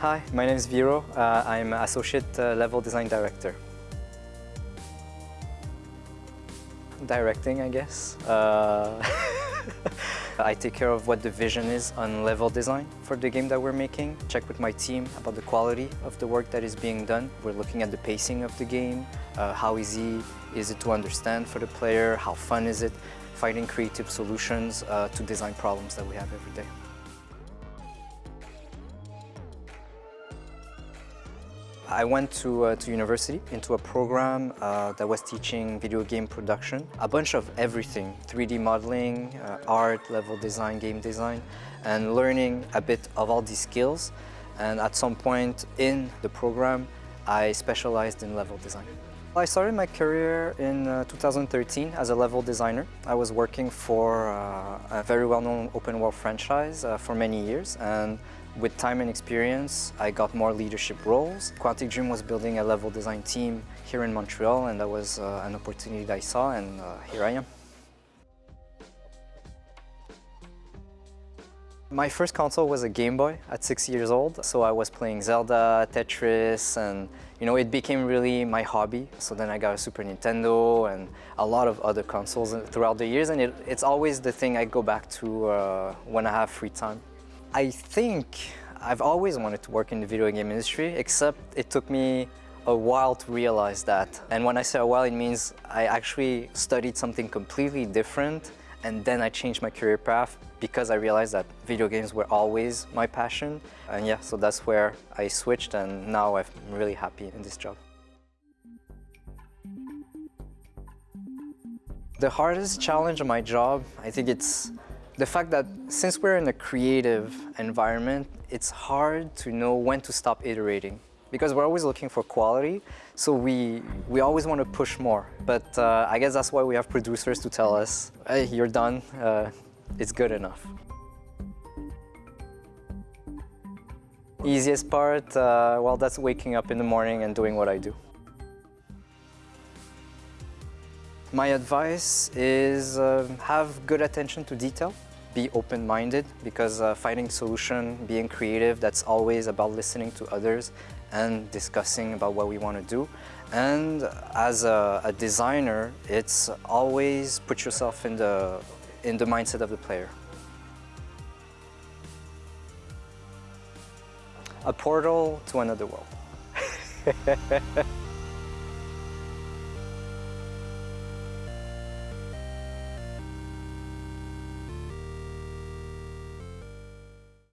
Hi, my name is Viro. Uh, I'm Associate uh, Level Design Director. Directing, I guess. Uh, I take care of what the vision is on level design for the game that we're making. Check with my team about the quality of the work that is being done. We're looking at the pacing of the game, uh, how easy is it to understand for the player, how fun is it, finding creative solutions uh, to design problems that we have every day. I went to, uh, to university into a program uh, that was teaching video game production, a bunch of everything, 3D modeling, uh, art, level design, game design, and learning a bit of all these skills. And at some point in the program, I specialized in level design. I started my career in uh, 2013 as a level designer. I was working for uh, a very well-known open world franchise uh, for many years and with time and experience I got more leadership roles. Quantic Dream was building a level design team here in Montreal and that was uh, an opportunity that I saw and uh, here I am. My first console was a Game Boy at six years old, so I was playing Zelda, Tetris, and you know, it became really my hobby. So then I got a Super Nintendo and a lot of other consoles throughout the years, and it, it's always the thing I go back to uh, when I have free time. I think I've always wanted to work in the video game industry, except it took me a while to realize that. And when I say a while, it means I actually studied something completely different and then I changed my career path because I realized that video games were always my passion. And yeah, so that's where I switched and now I'm really happy in this job. The hardest challenge of my job, I think it's the fact that since we're in a creative environment, it's hard to know when to stop iterating because we're always looking for quality, so we, we always want to push more. But uh, I guess that's why we have producers to tell us, hey, you're done, uh, it's good enough. Easiest part, uh, well, that's waking up in the morning and doing what I do. My advice is uh, have good attention to detail be open-minded because uh, finding solution, being creative, that's always about listening to others and discussing about what we want to do. And as a, a designer, it's always put yourself in the, in the mindset of the player. A portal to another world.